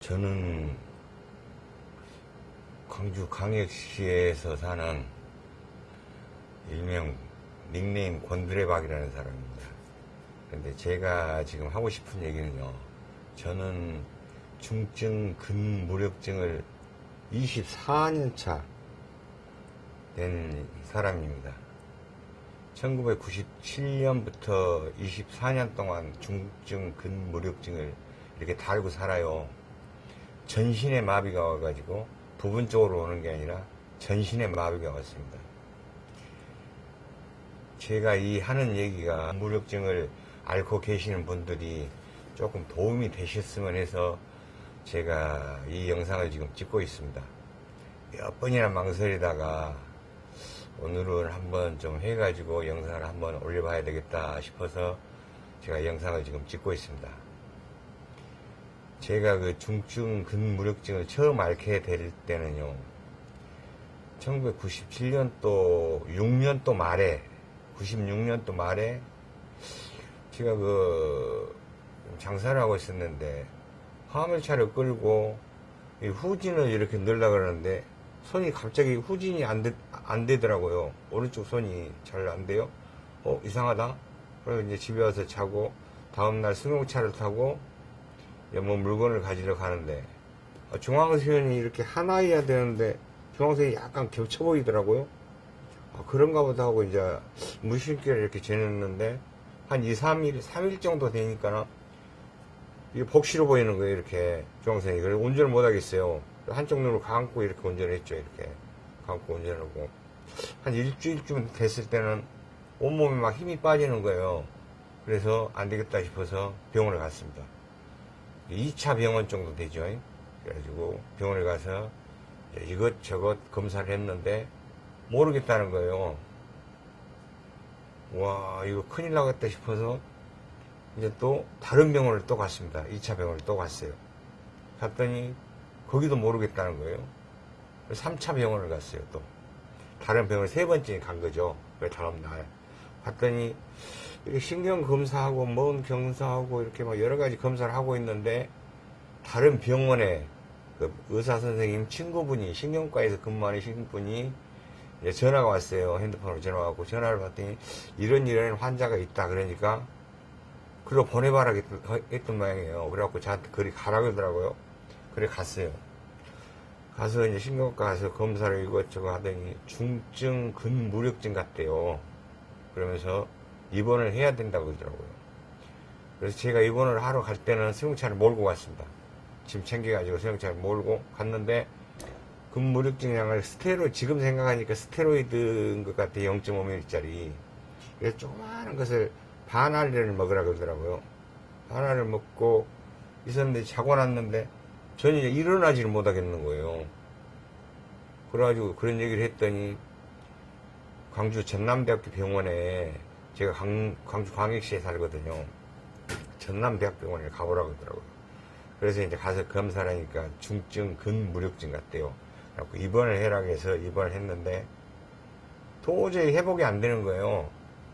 저는 광주 광역시에서 사는 일명 닉네임 곤드레박이라는 사람입니다. 근데 제가 지금 하고 싶은 얘기는요. 저는 중증 근무력증을 24년차 된 사람입니다. 1997년부터 24년 동안 중증 근무력증을 이렇게 달고 살아요. 전신에 마비가 와가지고 부분적으로 오는 게 아니라 전신에 마비가 왔습니다. 제가 이 하는 얘기가 무력증을 앓고 계시는 분들이 조금 도움이 되셨으면 해서 제가 이 영상을 지금 찍고 있습니다. 몇 번이나 망설이다가 오늘은 한번 좀 해가지고 영상을 한번 올려봐야 되겠다 싶어서 제가 영상을 지금 찍고 있습니다. 제가 그 중증 근무력증을 처음 앓게 될 때는요, 1997년도 6년도 말에, 96년도 말에 제가 그 장사를 하고 있었는데 화물차를 끌고 이 후진을 이렇게 넣으려고 그러는데 손이 갑자기 후진이 안, 되, 안 되더라고요. 오른쪽 손이 잘 안 돼요. 어, 이상하다. 그래서 이제 집에 와서 자고 다음날 승용차를 타고 뭐 물건을 가지러 가는데 어, 중앙선이 이렇게 하나여야 되는데 중앙선이 약간 겹쳐 보이더라고요. 아, 그런가 보다 하고 이제 무심결에 이렇게 지냈는데 한 2, 3일, 3일 정도 되니까는 이게 복시로 보이는 거예요, 이렇게 중앙선이. 그래서 운전을 못 하겠어요. 한쪽 눈을 감고 이렇게 운전을 했죠, 이렇게. 감고 운전하고. 한 일주일쯤 됐을 때는 온몸에 막 힘이 빠지는 거예요. 그래서 안 되겠다 싶어서 병원을 갔습니다. 2차 병원 정도 되죠. 그래가지고 병원에 가서 이것저것 검사를 했는데 모르겠다는 거예요. 와, 이거 큰일 나겠다 싶어서 이제 또 다른 병원을 또 갔습니다. 2차 병원을 또 갔어요. 갔더니 거기도 모르겠다는 거예요. 3차 병원을 갔어요, 또. 다른 병원 세 번째 간 거죠. 왜 다음 날. 갔더니 이렇게 신경 검사하고 뭔 검사하고 이렇게 막 여러 가지 검사를 하고 있는데 다른 병원에 그 의사 선생님 친구분이 신경과에서 근무하는 분이 전화가 왔어요. 핸드폰으로 전화 왔고 전화를 받더니 이런 이런 환자가 있다 그러니까 그리고 보내봐라 했던 모양이에요. 그래갖고 저한테 그리 가라 그러더라고요. 그래 갔어요. 가서 이제 신경과 가서 검사를 이것저것 하더니 중증 근무력증 같대요. 그러면서 입원을 해야 된다고 그러더라고요. 그래서 제가 입원을 하러 갈 때는 수용차를 몰고 갔습니다. 짐 챙겨가지고 수용차를 몰고 갔는데 근무력증량을 스테로 지금 생각하니까 스테로이드인 것 같아 0.5ml짜리 그래서 조그마한 것을 반알을 먹으라 그러더라고요. 반알을 먹고 있었는데 자고 났는데 이제 일어나지를 못하겠는 거예요. 그래가지고 그런 얘기를 했더니 광주 전남대학교 병원에 제가 광, 광주 광역시에 살거든요. 전남대학병원에 가보라고 하더라고요. 그래서 이제 가서 검사를 하니까 중증 근무력증 같대요. 그래갖고 입원을 해라 해서 입원을 했는데 도저히 회복이 안 되는 거예요.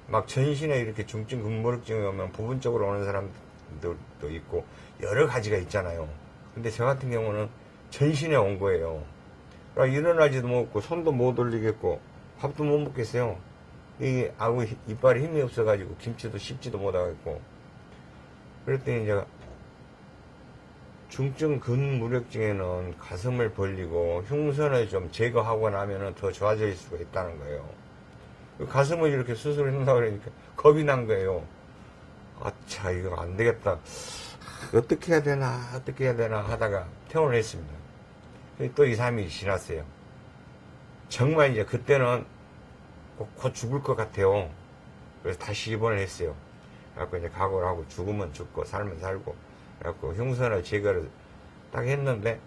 막 전신에 이렇게 중증 근무력증이 오면 부분적으로 오는 사람들도 있고 여러 가지가 있잖아요. 근데 저 같은 경우는 전신에 온 거예요. 그러니까 일어나지도 못고 손도 못 올리겠고 밥도 못 먹겠어요. 이게 아구 이빨에 힘이 없어가지고 김치도 씹지도 못하겠고 그랬더니 이제 중증 근무력증에는 가슴을 벌리고 흉선을 좀 제거하고 나면은 더 좋아질 수가 있다는 거예요. 가슴을 이렇게 수술한다 그러니까 겁이 난 거예요. 아차 이거 안 되겠다. 어떻게 해야 되나 어떻게 해야 되나 하다가 퇴원을 했습니다. 또 2, 3일이 지났어요. 정말 이제 그때는 곧 죽을 것 같아요. 그래서 다시 입원을 했어요. 그래갖고 이제 각오를 하고 죽으면 죽고 살면 살고 그래갖고 흉선을 제거를 딱 했는데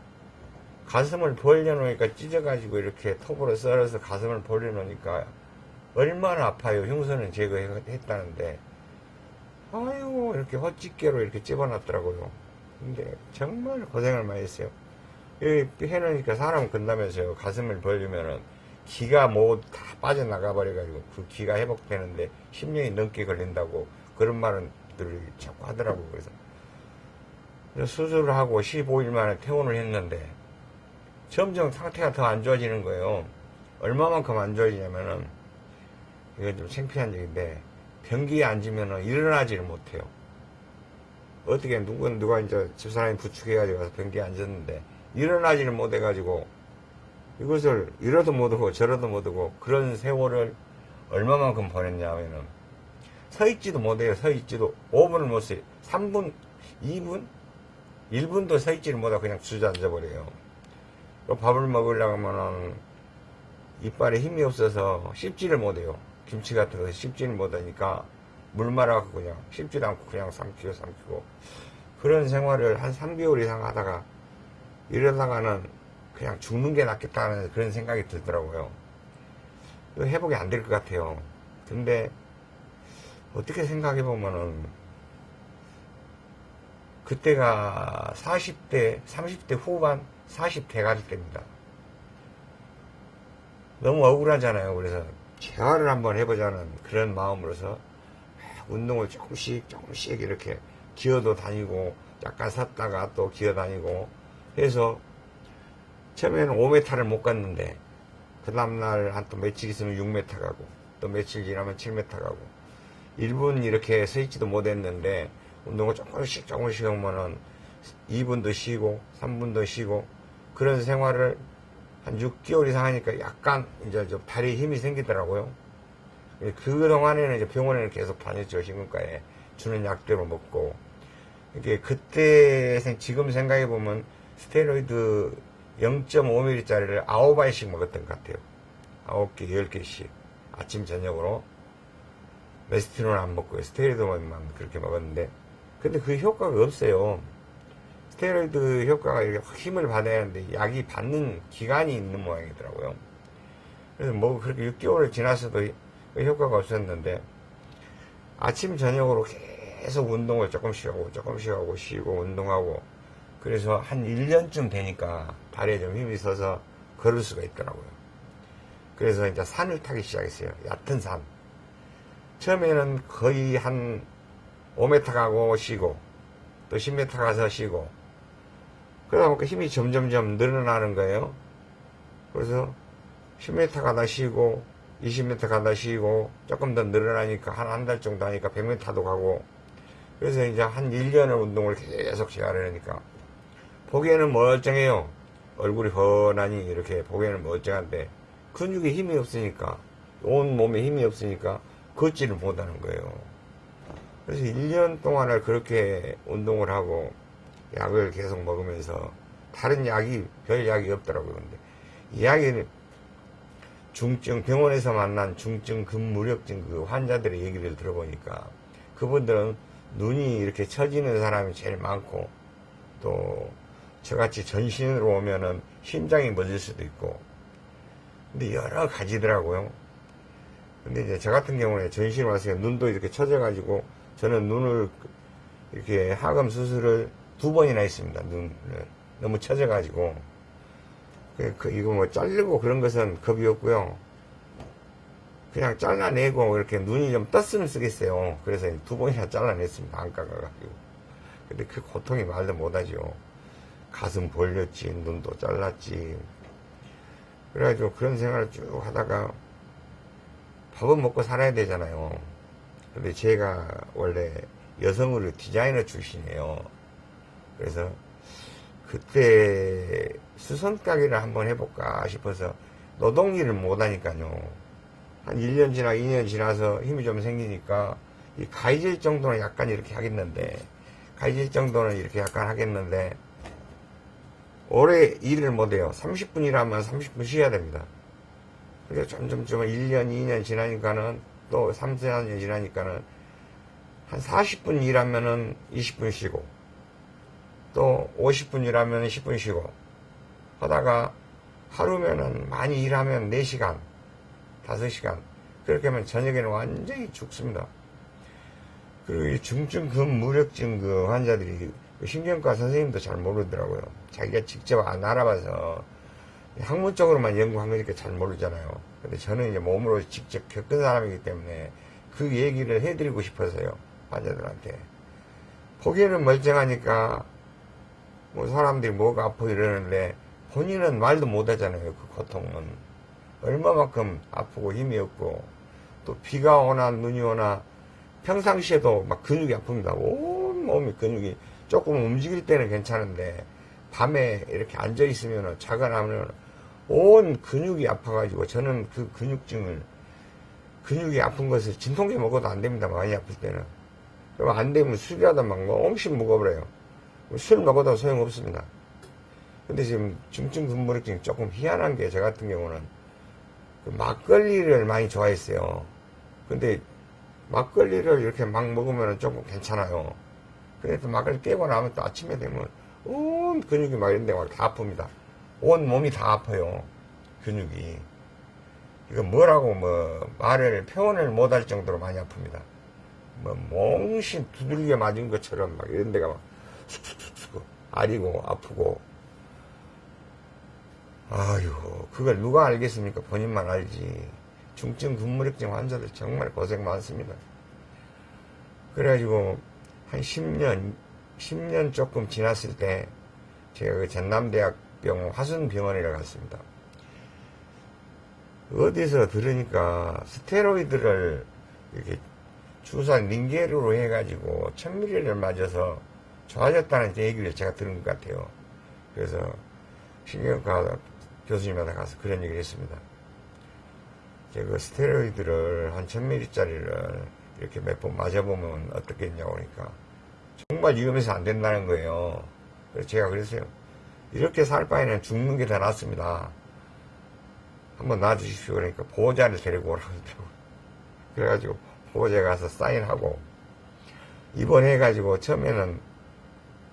가슴을 벌려놓으니까 찢어가지고 이렇게 톱으로 썰어서 가슴을 벌려놓으니까 얼마나 아파요. 흉선을 제거했다는데 아유 이렇게 헛집게로 이렇게 집어놨더라고요. 근데 정말 고생을 많이 했어요. 여기 해놓으니까 사람 건다면서요. 가슴을 벌리면은 기가 뭐 다 빠져나가 버려가지고 그 기가 회복되는데 10년이 넘게 걸린다고 그런 말은 늘 자꾸 하더라고요. 그래서 수술을 하고 15일 만에 퇴원을 했는데 점점 상태가 더 안 좋아지는 거예요. 얼마만큼 안 좋아지냐면은 이건 좀 창피한 얘기인데 변기에 앉으면은 일어나지를 못해요. 어떻게 누구 누가 이제 집사람이 부축해가지고 변기에 앉았는데 일어나지를 못해가지고 이것을 이러도 못하고 저러도 못하고 그런 세월을 얼마만큼 보냈냐면은 서 있지도 못해요. 서 있지도 5분을 못 써요. 3분, 2분, 1분도 서 있지를 못하고 그냥 주저앉아 버려요. 또 밥을 먹으려고 하면은 이빨에 힘이 없어서 씹지를 못해요. 김치 같은 거 씹지를 못하니까 물 말아갖고 그냥 씹지도 않고 그냥 삼키고 삼키고 그런 생활을 한 3개월 이상 하다가 이러다가는 그냥 죽는 게 낫겠다는 그런 생각이 들더라고요. 회복이 안 될 것 같아요. 근데 어떻게 생각해 보면은 그때가 40대, 30대 후반, 40대가 될 때입니다. 너무 억울하잖아요. 그래서 재활을 한번 해보자는 그런 마음으로서 운동을 조금씩 조금씩 이렇게 기어도 다니고 약간 섰다가 또 기어 다니고 해서 처음에는 5m를 못 갔는데 그 다음날 한 또 며칠 있으면 6m 가고 또 며칠 지나면 7m 가고 1분 이렇게 서 있지도 못했는데 운동을 조금씩 조금씩 하면은 2분도 쉬고 3분도 쉬고 그런 생활을 한 6개월 이상 하니까 약간 이제 좀 다리에 힘이 생기더라고요. 그동안에는 이제 병원에는 계속 다녔죠. 신경과에 주는 약대로 먹고. 이게 그때 생- 지금 생각해 보면 스테로이드 0.5ml짜리를 9알씩 먹었던 것 같아요. 9개, 10개씩. 아침, 저녁으로. 메스티론은 안 먹고요. 스테로이드만 그렇게 먹었는데. 근데 그 효과가 없어요. 스테로이드 효과가 힘을 받아야 하는데 약이 받는 기간이 있는 모양이더라고요. 그래서 뭐 그렇게 6개월을 지났어도 그 효과가 없었는데 아침 저녁으로 계속 운동을 조금씩 하고 조금씩 하고 쉬고 운동하고 그래서 한 1년쯤 되니까 발에 좀 힘이 서서 걸을 수가 있더라고요. 그래서 이제 산을 타기 시작했어요. 얕은 산. 처음에는 거의 한 5m 가고 쉬고 또 10m 가서 쉬고 그러다 보니까 힘이 점점점 늘어나는 거예요. 그래서 10m 가다 쉬고 20m 가다 쉬고 조금 더 늘어나니까 한 한 달 정도 하니까 100m도 가고 그래서 이제 한 1년을 운동을 계속 시작을 하니까 보기에는 멀쩡해요. 얼굴이 훤하니 이렇게 보기에는 멀쩡한데 근육에 힘이 없으니까 온 몸에 힘이 없으니까 걷지를 못하는 거예요. 그래서 1년 동안을 그렇게 운동을 하고 약을 계속 먹으면서 다른 약이 별 약이 없더라고요. 근데 이 약이 중증 병원에서 만난 중증 근무력증 그 환자들의 얘기를 들어보니까 그분들은 눈이 이렇게 처지는 사람이 제일 많고 또 저같이 전신으로 오면은 심장이 멎을 수도 있고 근데 여러 가지더라고요. 근데 이제 저 같은 경우에 전신 와서 눈도 이렇게 처져가지고 저는 눈을 이렇게 하금 수술을 두 번이나 했습니다. 눈을 너무 처져가지고 그, 그 이거 뭐 자르고 그런 것은 겁이 없고요. 그냥 잘라내고 이렇게 눈이 좀 떴으면 쓰겠어요. 그래서 두 번이나 잘라냈습니다. 안 깎아가지고. 근데 그 고통이 말도 못하죠. 가슴 벌렸지, 눈도 잘랐지. 그래가지고 그런 생활을 쭉 하다가 밥은 먹고 살아야 되잖아요. 근데 제가 원래 여성으로 디자이너 출신이에요. 그래서 그때 수선 가게를 한번 해볼까 싶어서 노동일을 못하니까요. 한 1년 지나 2년 지나서 힘이 좀 생기니까 이 가이질 정도는 약간 이렇게 하겠는데 가이질 정도는 이렇게 약간 하겠는데 오래 일을 못해요. 30분 일하면 30분 쉬어야 됩니다. 그래서 점점 좀 1년, 2년 지나니까는 또 3, 4년 지나니까는 한 40분 일하면은 20분 쉬고 또 50분 일하면 10분 쉬고 하다가 하루면은 많이 일하면 4시간, 5시간 그렇게 하면 저녁에는 완전히 죽습니다. 그리고 이 중증 근무력증 그 환자들이 그 신경과 선생님도 잘 모르더라고요. 자기가 직접 안 알아봐서 학문적으로만 연구한 거니까 잘 모르잖아요. 근데 저는 이제 몸으로 직접 겪은 사람이기 때문에 그 얘기를 해드리고 싶어서요. 환자들한테. 보기에는 멀쩡하니까 뭐 사람들이 뭐가 아파 이러는데 본인은 말도 못 하잖아요. 그 고통은. 얼마만큼 아프고 힘이 없고 또 비가 오나 눈이 오나 평상시에도 막 근육이 아픕니다. 온 몸이 근육이 조금 움직일 때는 괜찮은데 밤에 이렇게 앉아 있으면 자가 나면 온 근육이 아파가지고 저는 그 근육증을 근육이 아픈 것을 진통제 먹어도 안 됩니다. 많이 아플 때는. 그럼 안 되면 술이라도 막 엄청 먹어버려요. 술 먹어도 소용없습니다. 근데 지금 중증 근무력증이 조금 희한한 게 저 같은 경우는 그 막걸리를 많이 좋아했어요. 근데 막걸리를 이렇게 막 먹으면 조금 괜찮아요. 또 막걸리 깨고 나면 또 아침에 되면 온 근육이 막 이런 데가 다 아픕니다. 온 몸이 다 아파요. 근육이. 이거 뭐라고 뭐 말을 표현을 못할 정도로 많이 아픕니다. 뭐 몽신 두들겨 맞은 것처럼 막 이런 데가 막 쑥쑥쑥쑥 아리고 아프고 아유 그걸 누가 알겠습니까 본인만 알지 중증 근무력증 환자들 정말 고생 많습니다 그래가지고 한 10년 10년 조금 지났을 때 제가 그 전남대학병원 화순병원이라 갔습니다 어디서 들으니까 스테로이드를 이렇게 주사 링게르로 해가지고 천미리를 맞아서 좋아졌다는 얘기를 제가 들은 것 같아요. 그래서 신경과 교수님한테 가서 그런 얘기를 했습니다. 제가 그 스테로이드를 한 천미리짜리를 이렇게 몇 번 맞아보면 어떻겠냐고 그러니까 정말 위험해서 안 된다는 거예요. 그래서 제가 그랬어요. 이렇게 살 바에는 죽는 게 더 낫습니다. 한번 놔주십시오. 그러니까 보호자를 데리고 오라고 하더라고요. 그래가지고 보호자 가서 사인하고 입원해가지고 처음에는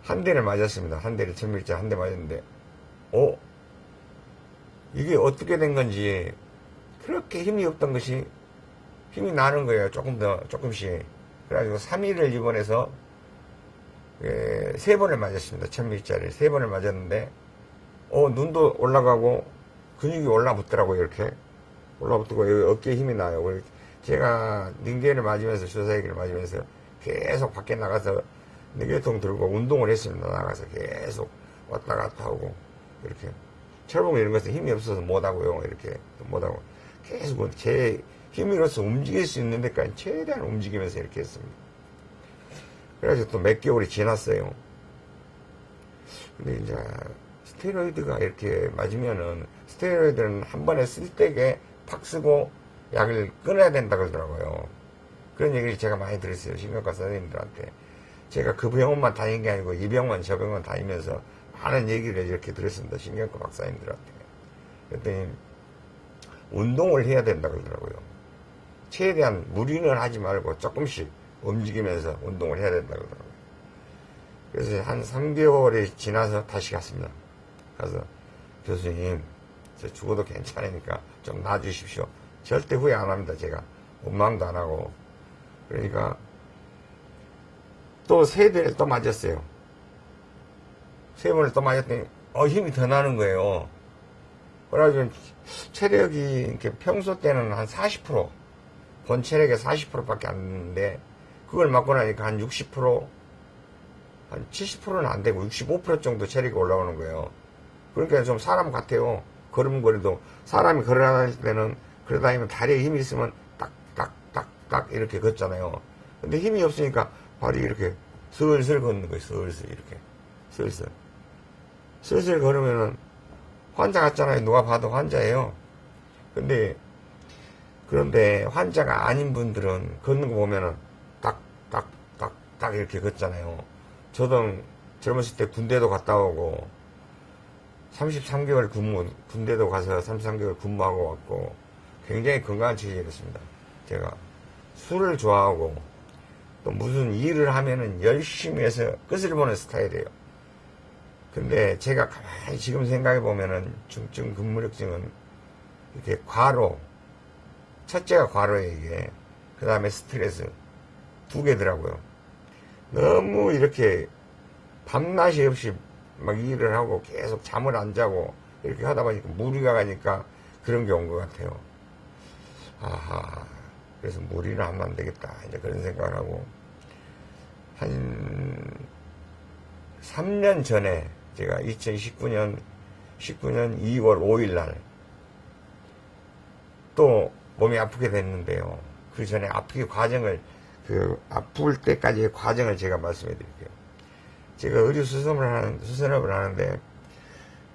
한 대를 맞았습니다. 한 대를 천밀자 한 대 맞았는데 어? 이게 어떻게 된 건지 그렇게 힘이 없던 것이 힘이 나는 거예요. 조금 더 조금씩. 그래가지고 3일을 입원해서 예, 세 번을 맞았습니다. 천밀자를 세 번을 맞았는데 어 눈도 올라가고 근육이 올라붙더라고요. 이렇게 올라붙고 여기 어깨에 힘이 나요. 제가 링게를 맞으면서 주사기를 맞으면서 계속 밖에 나가서 링게통 들고 운동을 했습니다. 나가서 계속 왔다 갔다 하고 이렇게 철봉 이런 것은 힘이 없어서 못하고요. 이렇게 못하고 계속 제 힘으로서 움직일 수 있는 데까지 최대한 움직이면서 이렇게 했습니다. 그래서 또 몇 개월이 지났어요. 근데 이제 스테로이드가 이렇게 맞으면은 스테로이드는 한 번에 쓸 때게 팍 쓰고 약을 끊어야 된다 그러더라고요. 그런 얘기를 제가 많이 들었어요. 신경과 선생님들한테. 제가 그 병원만 다닌 게 아니고 이 병원 저 병원 다니면서 많은 얘기를 이렇게 들었습니다. 신경과 박사님들한테. 그랬더니 운동을 해야 된다 그러더라고요. 최대한 무리는 하지 말고 조금씩 움직이면서 운동을 해야 된다 그러더라고요. 그래서 한 3개월이 지나서 다시 갔습니다. 가서 교수님 저 죽어도 괜찮으니까 좀 놔주십시오. 절대 후회 안 합니다. 제가 원망도 안 하고 그러니까 또 세 대를 또 맞았어요. 세 번을 또 맞았더니 어 힘이 더 나는 거예요. 그래가지고 체력이 이렇게 평소 때는 한 40%, 본 체력의 40%밖에 안 되는데 그걸 맞고 나니까 한 60%, 한 70%는 안 되고 65% 정도 체력이 올라오는 거예요. 그러니까 좀 사람 같아요. 걸음걸이도 사람이 걸어다닐 때는 그러다니면 다리에 힘이 있으면 딱딱딱딱 이렇게 걷잖아요. 근데 힘이 없으니까 발이 이렇게 슬슬 걷는 거예요. 슬슬 이렇게 슬슬 슬슬 걸으면은 환자 같잖아요. 누가 봐도 환자예요. 근데 그런데 환자가 아닌 분들은 걷는 거 보면은 딱 딱 딱 딱 이렇게 걷잖아요. 저도 젊었을 때 군대도 갔다 오고 33개월 근무 군대도 가서 33개월 근무하고 왔고 굉장히 건강한 체질이었습니다. 제가 술을 좋아하고 또 무슨 일을 하면은 열심히 해서 끝을 보는 스타일이에요. 근데 제가 가만히 지금 생각해 보면은 중증 근무력증은 이렇게 과로 첫째가 과로예요 이게 그 다음에 스트레스 두 개더라고요. 너무 이렇게 밤낮이 없이 막 일을 하고 계속 잠을 안 자고 이렇게 하다 보니까 무리가 가니까 그런 게 온 것 같아요. 아하, 그래서 하면 안 되겠다. 이제 그런 생각을 하고, 한 3년 전에 제가 2019년 19년 2월 5일 날 또 몸이 아프게 됐는데요. 그 전에 아프기 과정을 그 아플 때까지의 과정을 제가 말씀해 드릴게요. 제가 의류 수선을 하는 수선업을 하는데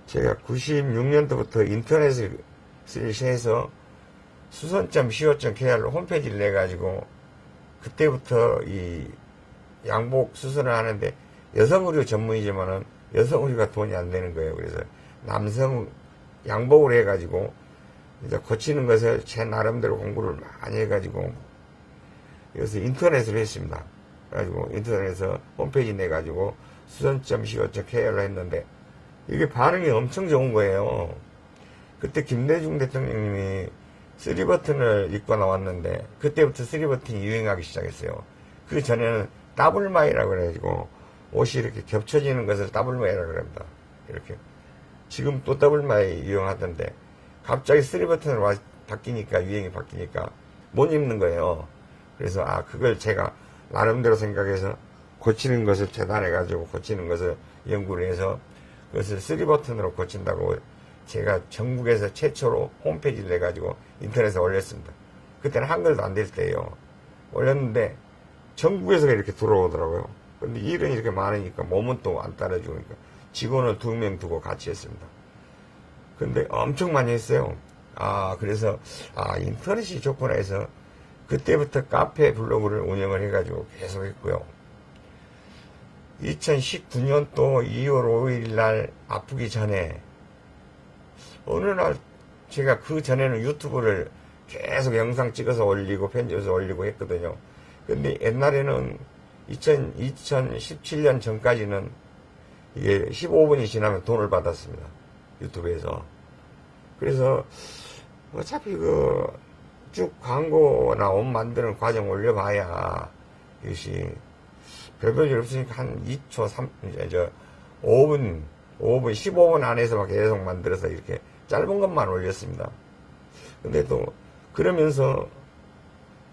제가 96년도부터 인터넷을 해서 수선점 co.kr로 KR 홈페이지를 내 가지고 그때부터 이 양복 수선을 하는데 여성 의류 전문이지만은 여성 의류가 돈이 안 되는 거예요. 그래서 남성 양복을 해가지고 이제 고치는 것을 제 나름대로 공부를 많이 해가지고 그래서 인터넷을 했습니다. 그래가지고 인터넷에서 홈페이지 내가지고 수선점 co.kr로 했는데 이게 반응이 엄청 좋은 거예요. 그때 김대중 대통령님이 쓰리버튼을 입고 나왔는데 그때부터 쓰리버튼이 유행하기 시작했어요. 그 전에는 더블마이라고 그래가지고 옷이 이렇게 겹쳐지는 것을 더블마이라고 그럽니다. 이렇게 지금 또 더블마이 이용하던데 갑자기 three button으로 바뀌니까 유행이 바뀌니까 못 입는 거예요. 그래서 아 그걸 제가 나름대로 생각해서 고치는 것을 재단해 가지고 고치는 것을 연구를 해서 그것을 three button으로 고친다고 제가 전국에서 최초로 홈페이지를 내가지고 인터넷에 올렸습니다. 그때는 한글도 안 될 때예요. 올렸는데 전국에서 이렇게 들어오더라고요. 근데 일은 이렇게 많으니까 몸은 또 안 따라주니까 직원을 두 명 두고 같이 했습니다. 근데 엄청 많이 했어요. 아, 그래서, 아, 인터넷이 좋구나 해서 그때부터 카페 블로그를 운영을 해가지고 계속 했고요. 2019년 또 2월 5일 날 아프기 전에 어느 날 제가 그 전에는 유튜브를 계속 영상 찍어서 올리고 편집해서 올리고 했거든요. 근데 옛날에는 2000, 2017년 전까지는 이게 15분이 지나면 돈을 받았습니다. 유튜브에서. 그래서 어차피 그 쭉 광고나 옷 만드는 과정 올려봐야 이것이 별별일 없으니까 한 2초, 3, 이제 저 5분, 5분, 15분 안에서 막 계속 만들어서 이렇게 짧은 것만 올렸습니다. 근데 또 그러면서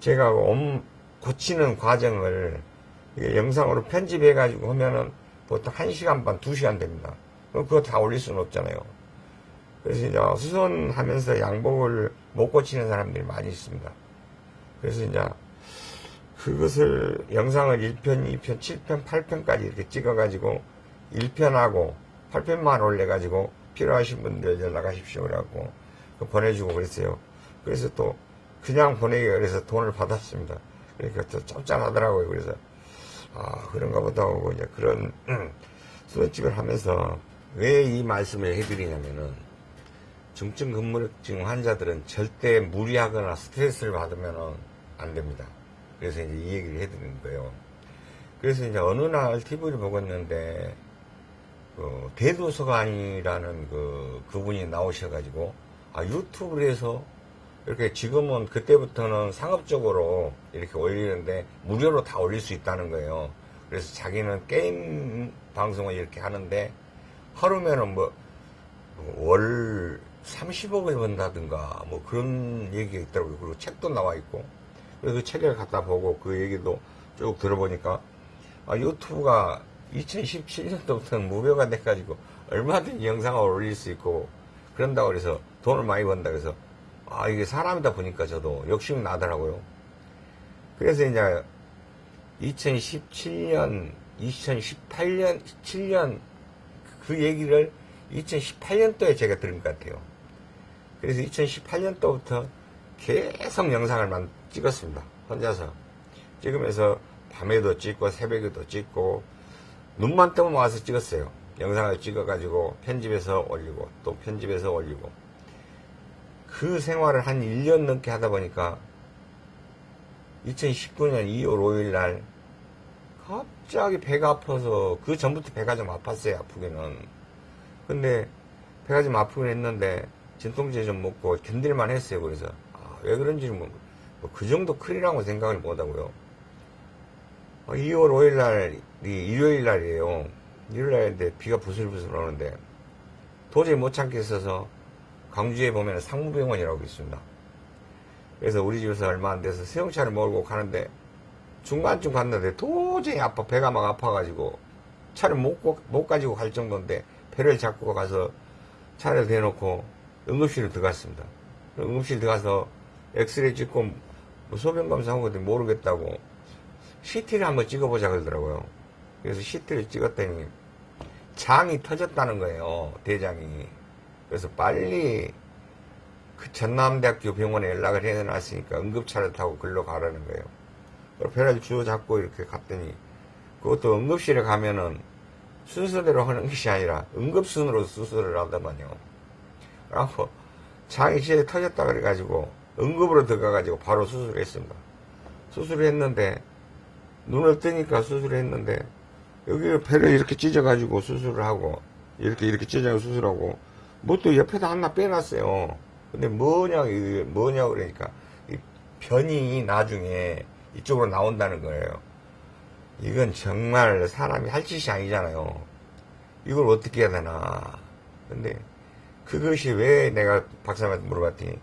제가 옷 고치는 과정을 영상으로 편집해 가지고 하면은 보통 1시간 반, 2시간 됩니다. 그거 다 올릴 수는 없잖아요. 그래서 이제 수선하면서 양복을 못 고치는 사람들이 많이 있습니다. 그래서 이제 그것을 영상을 1편, 2편, 7편, 8편까지 이렇게 찍어가지고 1편하고 8편만 올려가지고 필요하신 분들 연락하십시오. 그래갖고 보내주고 그랬어요. 그래서 또 그냥 보내기가 그래서 돈을 받았습니다. 그러니까 또 짭짤하더라고요. 그래서 아 그런가 보다 하고 이제 그런 수업집을 하면서 왜 이 말씀을 해드리냐면은 중증 근무증 환자들은 절대 무리하거나 스트레스를 받으면 안 됩니다. 그래서 이제 이 얘기를 해드리는 거예요. 그래서 이제 어느 날 TV를 보고 있는데 그 대도서관이라는 그 그분이 나오셔가지고 아 유튜브를 해서 이렇게 지금은 그때부터는 상업적으로 이렇게 올리는데 무료로 다 올릴 수 있다는 거예요. 그래서 자기는 게임 방송을 이렇게 하는데 하루면은 뭐월 30억을 번다든가 뭐 그런 얘기가 있더라고요. 그리고 책도 나와 있고 그래서 그 책을 갖다 보고 그 얘기도 쭉 들어보니까 아, 유튜브가 2017년도부터는 무료가 돼가지고 얼마든지 영상을 올릴 수 있고 그런다고 그래서 돈을 많이 번다 그래서 아 이게 사람이다 보니까 저도 욕심이 나더라고요. 그래서 이제 2017년, 2018년, 7년 그 얘기를 2018년도에 제가 들은 것 같아요. 그래서 2018년도부터 계속 영상을 찍었습니다. 혼자서. 찍으면서 밤에도 찍고 새벽에도 찍고 눈만 뜨면 와서 찍었어요. 영상을 찍어가지고 편집해서 올리고 또 편집해서 올리고 그 생활을 한 1년 넘게 하다 보니까 2019년 2월 5일 날 갑자기 배가 아파서 그 전부터 배가 좀 아팠어요 아프기는 근데 배가 좀 아프긴 했는데 진통제 좀 먹고 견딜만 했어요 그래서. 아, 왜 그런지 뭐, 뭐그 정도 큰일이라고 생각을 못하고요. 2월 5일 날 일요일 날이에요. 일요일 날인데 비가 부슬부슬 오는데 도저히 못 참겠어서 광주에 보면 상무병원이라고 있습니다. 그래서 우리 집에서 얼마 안 돼서 세용차를 몰고 가는데 중간쯤 갔는데 도저히 아파 배가 막 아파가지고 차를 못, 못 가지고 갈 정도인데 배를 잡고 가서 차를 대놓고 응급실을 들어갔습니다. 응급실 들어가서 엑스레이 찍고 뭐 소변 검사한 것도 모르겠다고 CT를 한번 찍어보자 그러더라고요. 그래서 CT를 찍었더니 장이 터졌다는 거예요. 대장이. 그래서 빨리 그 전남대학교 병원에 연락을 해놨으니까 응급차를 타고 글로 가라는 거예요. 그래서 배를 주워 잡고 이렇게 갔더니 그것도 응급실에 가면은 순서대로 하는 것이 아니라 응급순으로 수술을 하더만요. 그래갖고 장이 진짜 터졌다 그래가지고 응급으로 들어가가지고 바로 수술을 했습니다. 수술을 했는데 눈을 뜨니까 수술을 했는데 여기 배를 이렇게 찢어가지고 수술을 하고 이렇게 이렇게 찢어가지고 수술하고 뭐 또 옆에다 하나 빼놨어요. 근데 뭐냐 뭐냐 그러니까 이 변이 나중에 이쪽으로 나온다는 거예요. 이건 정말 사람이 할 짓이 아니잖아요. 이걸 어떻게 해야 되나. 근데 그것이 왜 내가 박사님한테 물어봤더니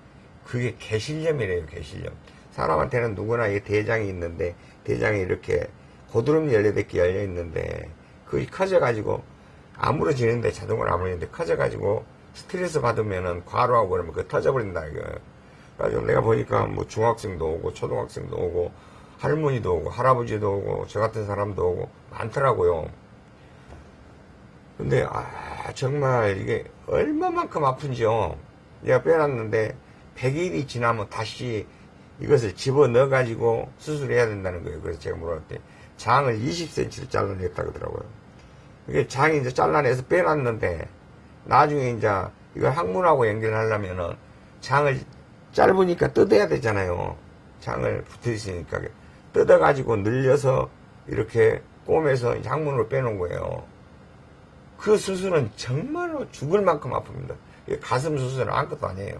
그게 개실염이래요, 개실염. 사람한테는 누구나 이 대장이 있는데 대장이 이렇게 고드름 14개 열려 있는데 그게 커져가지고 아물어지는데 자동으로 아물어지는데 커져가지고 스트레스 받으면은 과로하고 그러면 그 터져버린다 이거. 그래가지고 내가 보니까 뭐 중학생도 오고 초등학생도 오고 할머니도 오고 할아버지도 오고 저 같은 사람도 오고 많더라고요. 근데 아 정말 이게 얼마만큼 아픈지요. 내가 빼놨는데 100일이 지나면 다시 이것을 집어넣어 가지고 수술해야 된다는 거예요. 그래서 제가 물어봤더니 장을 20cm를 잘라냈다 그러더라고요. 이게 장이 이제 잘라내서 빼놨는데 나중에 이제 이걸 항문하고 연결하려면은 장을 짧으니까 뜯어야 되잖아요. 장을 붙어 있으니까 뜯어 가지고 늘려서 이렇게 꼬매서 항문으로 빼놓은 거예요. 그 수술은 정말로 죽을 만큼 아픕니다. 가슴 수술은 아무것도 아니에요.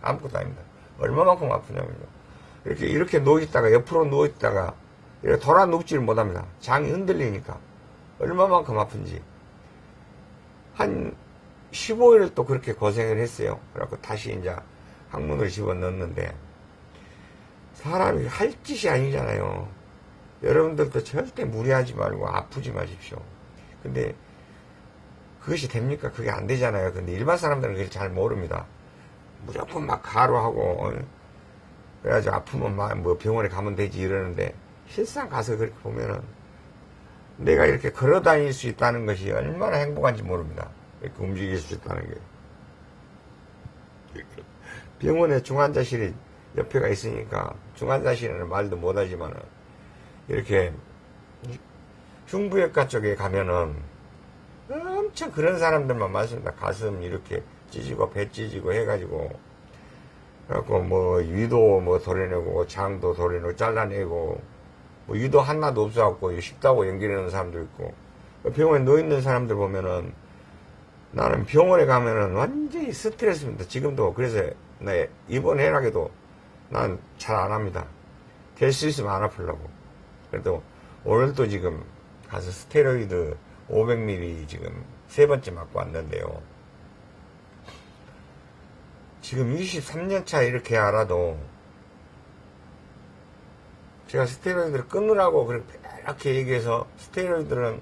아무것도 아닙니다. 얼마만큼 아프냐면요. 이렇게, 이렇게 누워있다가, 옆으로 누워있다가, 이렇게 돌아 눕지를 못합니다. 장이 흔들리니까. 얼마만큼 아픈지. 한 15일 또 그렇게 고생을 했어요. 그래갖고 다시 이제 항문을 집어 넣었는데, 사람이 할 짓이 아니잖아요. 여러분들도 절대 무리하지 말고 아프지 마십시오. 근데 그것이 됩니까? 그게 안 되잖아요. 근데 일반 사람들은 그걸 잘 모릅니다. 무조건 막 가로하고, 어? 그래가지고 아프면 막 뭐 병원에 가면 되지 이러는데, 실상 가서 그렇게 보면은, 내가 이렇게 걸어 다닐 수 있다는 것이 얼마나 행복한지 모릅니다. 이렇게 움직일 수 있다는 게. 병원에 중환자실이 옆에가 있으니까, 중환자실에는 말도 못하지만은, 이렇게, 흉부외과 쪽에 가면은, 엄청 그런 사람들만 많습니다. 가슴 이렇게 찢이고 배 찢이고 해가지고 그래갖고 뭐 위도 뭐 도려내고 장도 도려내고 잘라내고 뭐 위도 하나도 없어갖고 식다고 연결해놓은 사람도 있고 병원에 누워있는 사람들 보면은 나는 병원에 가면은 완전히 스트레스입니다. 지금도 그래서 내 이번 해락에도 난 잘 안 합니다. 될 수 있으면 안 아프려고. 그래도 오늘도 지금 가서 스테로이드 500ml 지금 세 번째 맞고 왔는데요. 지금 23년차 이렇게 알아도 제가 스테로이드를 끊으라고 그렇게 얘기해서 스테로이드는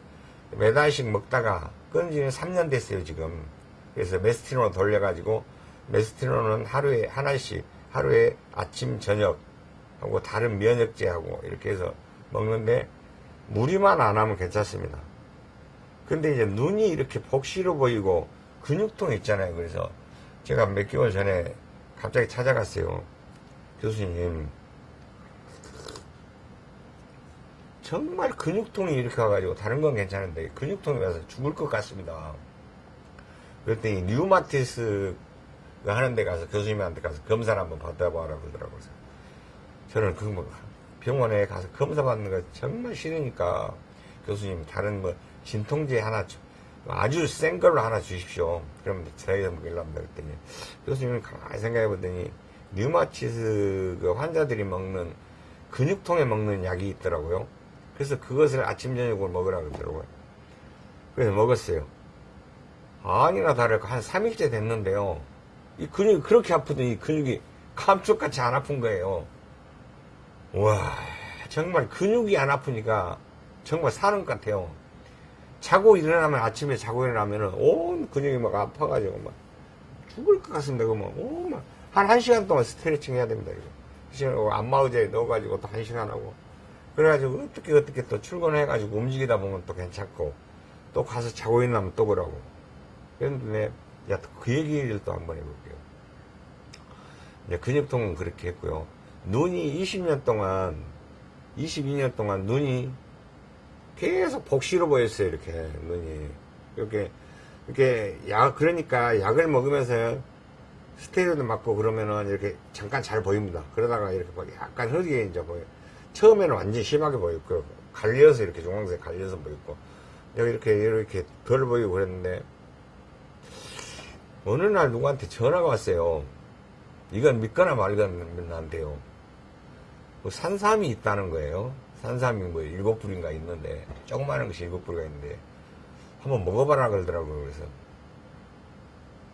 매달씩 먹다가 끊은 지는 3년 됐어요, 지금. 그래서 메스티론을 돌려가지고 메스티론은 하루에 하나씩 하루에 아침, 저녁 하고 다른 면역제하고 이렇게 해서 먹는데 무리만 안 하면 괜찮습니다. 근데 이제 눈이 이렇게 복시로 보이고 근육통 있잖아요. 그래서 제가 몇 개월 전에 갑자기 찾아갔어요. 교수님. 정말 근육통이 이렇게 와가지고 다른 건 괜찮은데 근육통이 와서 죽을 것 같습니다. 그랬더니 류마티스가 하는 데 가서 교수님한테 가서 검사를 한번 받아봐라 그러더라고요. 저는 그 뭐 병원에 가서 검사 받는 거 정말 싫으니까 교수님 다른 뭐 진통제 하나 줘. 아주 센 걸로 하나 주십시오. 저희가 먹으려고 합니다. 그랬더니 교수님은 가만히 생각해 보더니 류마티스 그 환자들이 먹는 근육통에 먹는 약이 있더라고요. 그래서 그것을 아침 저녁으로 먹으라 그러더라고요. 그래서 먹었어요. 아니나 다를까 한 3일째 됐는데요. 이 근육이 그렇게 아프더니 이 근육이 감쪽같이 안 아픈 거예요. 와 정말 근육이 안 아프니까 정말 사는 것 같아요. 자고 일어나면 아침에 자고 일어나면은 온 근육이 막 아파가지고 막 죽을 것 같습니다. 그러면 오막한 한 시간 동안 스트레칭 해야 됩니다. 이거. 시간 안마의자에 넣어가지고 또한 시간 하고 그래가지고 어떻게 어떻게 또 출근해가지고 움직이다 보면 또 괜찮고 또 가서 자고 일어나면 또 그러고 그런데 야 그 얘기를 또 한번 해볼게요. 이제 근육통은 그렇게 했고요. 눈이 20년 동안 22년 동안 눈이 계속 복시로 보였어요. 이렇게 눈이 이렇게 이렇게 약 그러니까 약을 먹으면서 스테로이드 맞고 그러면은 이렇게 잠깐 잘 보입니다. 그러다가 이렇게 막 약간 흐리게 이제 보여. 처음에는 완전 심하게 보였고 갈려서 이렇게 중앙색 갈려서 보였고 여기 이렇게 이렇게 덜 보이고 그랬는데 어느 날 누구한테 전화가 왔어요. 이건 믿거나 말거나 안 돼요. 뭐 산삼이 있다는 거예요. 산삼이 뭐 일곱 불인가 있는데 조그마한 것이 일곱 불가 있는데 한번 먹어봐라 그러더라고요. 그래서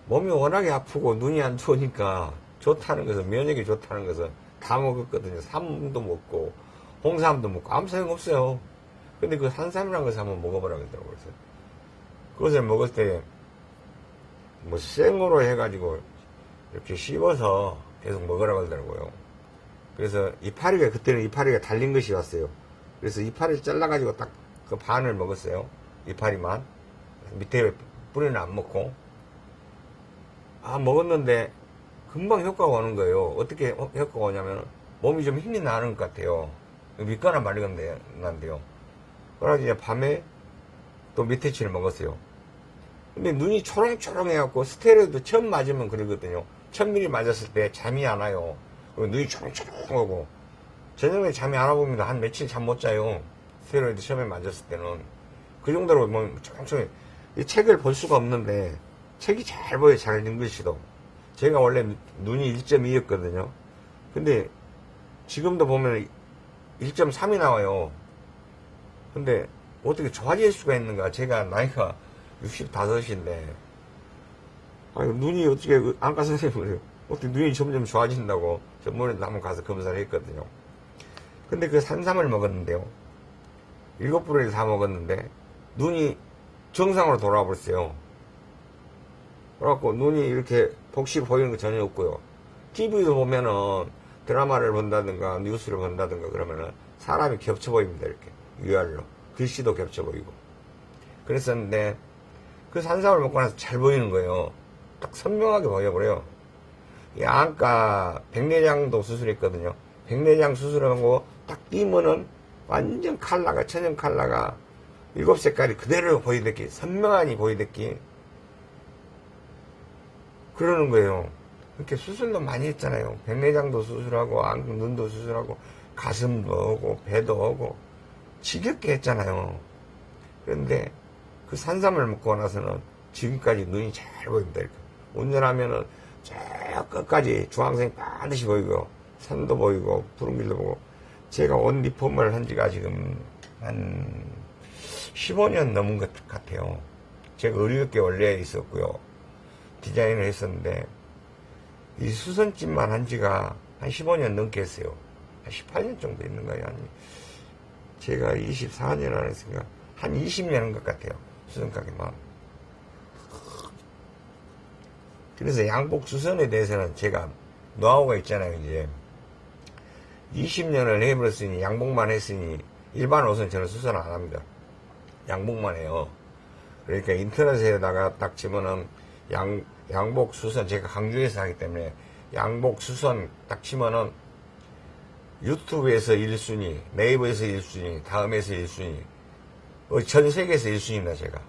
몸이 워낙에 아프고 눈이 안 좋으니까 좋다는 것은 면역이 좋다는 것은 다 먹었거든요. 삼도 먹고 홍삼도 먹고 아무 소용 없어요. 근데 그 산삼이라는 것을 한번 먹어보라 그러더라고요. 그래서 그것을 먹을 때 뭐 생으로 해가지고 이렇게 씹어서 계속 먹으라 그러더라고요. 그래서 이파리가 그때는 이파리가 달린 것이 왔어요. 그래서 이파리를 잘라가지고 딱 그 반을 먹었어요. 이파리만 밑에 뿌리는 안 먹고 아 먹었는데 금방 효과가 오는 거예요. 어떻게 어- 효과가 오냐면 몸이 좀 힘이 나는 것 같아요. 믿거나 말건데 난데요. 그래서 이제 밤에 또 밑에치를 먹었어요. 근데 눈이 초롱초롱 해갖고 스테로이드 처음 맞으면 그러거든요. 천 미리 맞았을 때 잠이 안 와요. 그리고 눈이 초롱초롱하고 저녁에 잠이 안 와봅니다. 한 며칠 잠 못 자요. 스테로이드 처음에 맞았을 때는 그 정도로 뭐 초롱초롱. 이 책을 볼 수가 없는데 책이 잘 보여 잘 읽으시도. 제가 원래 눈이 1.2였거든요. 근데 지금도 보면 1.3이 나와요. 근데 어떻게 좋아질 수가 있는가? 제가 나이가 65인데, 아니, 눈이 어떻게, 그 안과 선생님 그래요. 어떻게 눈이 점점 좋아진다고 전문에 한번 가서 검사를 했거든요. 근데 그 산삼을 먹었는데요. 일곱 불을 다 먹었는데, 눈이 정상으로 돌아와 버렸어요. 그래갖고 눈이 이렇게 복시 보이는 거 전혀 없고요. TV도 보면은 드라마를 본다든가 뉴스를 본다든가 그러면은 사람이 겹쳐 보입니다. 이렇게 위아래로. 글씨도 겹쳐 보이고. 그랬었는데 그 산삼을 먹고 나서 잘 보이는 거예요. 딱 선명하게 보여버려요. 이 안과 백내장도 수술했거든요. 백내장 수술하고 딱 끼면은 완전 칼라가 천연 칼라가 일곱 색깔이 그대로 보이듯이 선명하니 보이듯이 그러는 거예요. 이렇게 수술도 많이 했잖아요. 백내장도 수술하고 안, 눈도 수술하고 가슴도 하고 배도 하고 지겹게 했잖아요. 그런데 그 산삼을 먹고 나서는 지금까지 눈이 잘 보입니다. 이렇게. 운전하면은 저 끝까지 주황색 반드시 보이고 산도 보이고 푸른 길도 보고 제가 옷 리폼을 한 지가 지금 한 15년 넘은 것 같아요. 제가 의료계 원래 있었고요. 디자인을 했었는데 이 수선집만 한 지가 한 15년 넘게 했어요. 한 18년 정도 있는 거예요. 한 제가 24년 안 했으니까 한 20년 한 것 같아요. 수선 가게만. 그래서 양복 수선에 대해서는 제가 노하우가 있잖아요, 이제. 20년을 해버렸으니, 양복만 했으니, 일반 옷은 저는 수선 안 합니다. 양복만 해요. 그러니까 인터넷에다가 딱 치면은 양, 양복 수선, 제가 강주에서 하기 때문에 양복 수선 딱 치면은 유튜브에서 1순위, 네이버에서 1순위, 다음에서 1순위, 어, 전 세계에서 1순위입니다, 제가.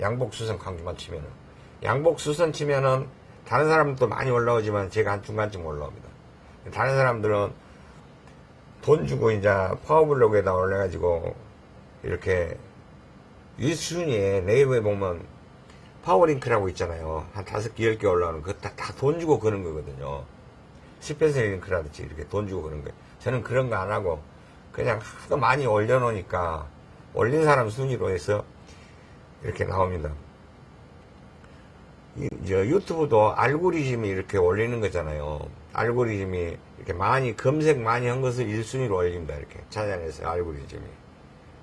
양복 수선 강주만 치면은. 양복 수선 치면은 다른 사람도 많이 올라오지만 제가 한 중간쯤 올라옵니다. 다른 사람들은 돈 주고 이제 파워블로그에다 올려가지고 이렇게 1순위에 네이버에 보면 파워링크라고 있잖아요. 한 다섯 개, 열 개 올라오는 다, 다 돈 주고 그런 거거든요. special link라든지 이렇게 돈 주고 그런 거예요. 저는 그런 거 안 하고 그냥 하도 많이 올려놓으니까 올린 사람 순위로 해서 이렇게 나옵니다. 이, 저 유튜브도 알고리즘이 이렇게 올리는 거잖아요. 알고리즘이 이렇게 많이 검색 많이 한 것을 1순위로 올립니다. 이렇게 찾아내서 알고리즘이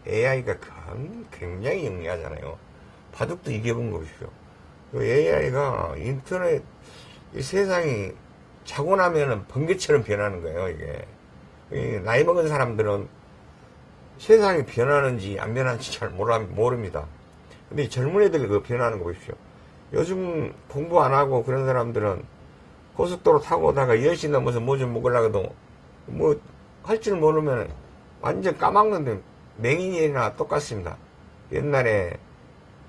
AI가 굉장히 영리하잖아요. 바둑도 이겨분 거 보십시오. AI가 인터넷, 이 세상이 자고 나면은 번개처럼 변하는 거예요, 이게. 이 나이 먹은 사람들은 세상이 변하는지 안 변하는지 잘 모릅니다. 근데 이 젊은 애들 그 변하는 거 보십시오. 요즘 공부 안 하고 그런 사람들은 고속도로 타고 오다가 10시 넘어서 뭐 좀 먹으려고도 뭐 할 줄 모르면 완전 까먹는데 맹인이나 똑같습니다. 옛날에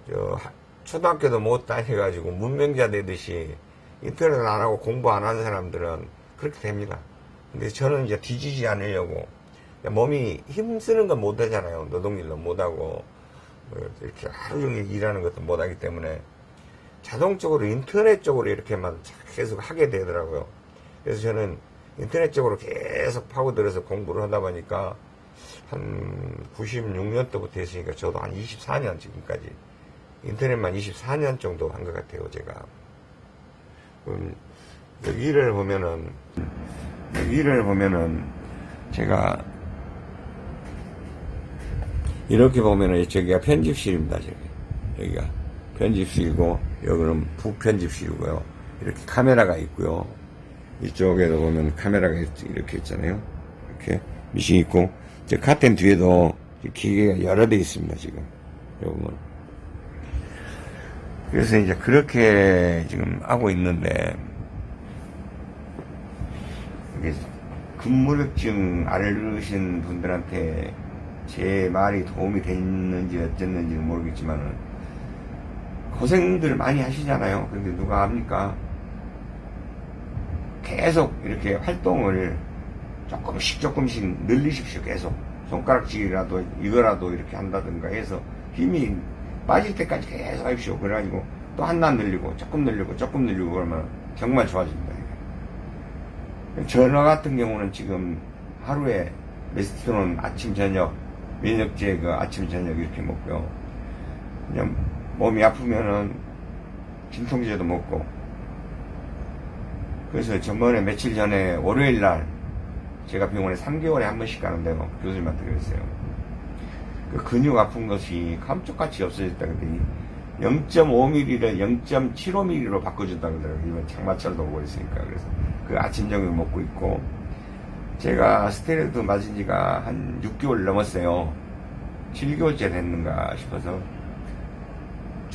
저 하- 초등학교도 못 다녀가지고 문명자 되듯이 인터넷 안 하고 공부 안 하는 사람들은 그렇게 됩니다. 근데 저는 이제 뒤지지 않으려고 몸이 힘쓰는 건 못하잖아요. 노동일도 못하고 뭐 이렇게 하루 종일 일하는 것도 못하기 때문에 자동적으로 인터넷 쪽으로 이렇게만 계속 하게 되더라고요. 그래서 저는 인터넷 쪽으로 계속 파고들어서 공부를 하다 보니까 한 96년도부터 했으니까 저도 한 24년 지금까지 인터넷만 24년 정도 한 것 같아요, 제가. 음, 여기를 보면은, 여기를 보면은, 제가, 이렇게 보면은, 저기가 편집실입니다, 저기. 여기가 편집실이고, 여기는 부편집실이고요. 이렇게 카메라가 있고요. 이쪽에도 보면 카메라가 있- 이렇게 있잖아요. 이렇게 미싱 있고, 저 카텐 뒤에도 기계가 여러 대 있습니다, 지금. 요건. 그래서 이제 그렇게 지금 하고 있는데, 이게 근무력증 앓으신 분들한테 제 말이 도움이 됐는지 어쨌는지 는 모르겠지만은, 고생들 많이 하시잖아요. 근데 누가 합니까? 계속 이렇게 활동을 조금씩 조금씩 늘리십시오. 계속 손가락질이라도 이거라도 이렇게 한다든가 해서 힘이 빠질 때까지 계속 하십시오. 그래가지고 또 하나 늘리고 조금 늘리고 조금 늘리고 그러면 정말 좋아집니다. 전화 같은 경우는 지금 하루에 메스티론 아침 저녁 면역제 그 아침 저녁 이렇게 먹고요. 그냥 몸이 아프면은 진통제도 먹고 그래서 전번에 며칠 전에 월요일 날 제가 병원에 3개월에 한 번씩 가는데요. 교수님한테 그랬어요. 그 근육 아픈 것이 감쪽같이 없어졌다 그랬더니 0.5mm를 0.75mm로 바꿔준다 그러더라고요. 장마철도 오고 있으니까. 그래서 그 아침 저녁 먹고 있고 제가 스테로이드 맞은 지가 한 6개월 넘었어요. 7개월째 됐는가 싶어서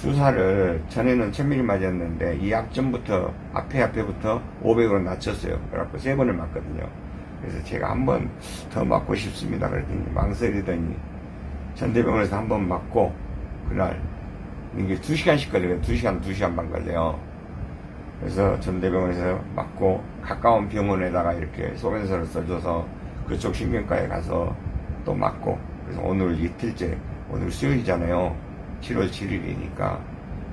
주사를 전에는 1000ml 맞았는데 이 앞전부터 앞에 앞에부터 500으로 낮췄어요. 그래갖고 세 번을 맞거든요. 그래서 제가 한 번 더 맞고 싶습니다. 그랬더니 망설이더니 전대병원에서 한 번 맞고 그날 이게 2시간씩 걸려요. 2시간, 2시간 반 걸려요. 그래서 전대병원에서 맞고 가까운 병원에다가 이렇게 소변서를 써줘서 그쪽 신경과에 가서 또 맞고 그래서 오늘 이틀째 오늘 수요일이잖아요. 7월 7일이니까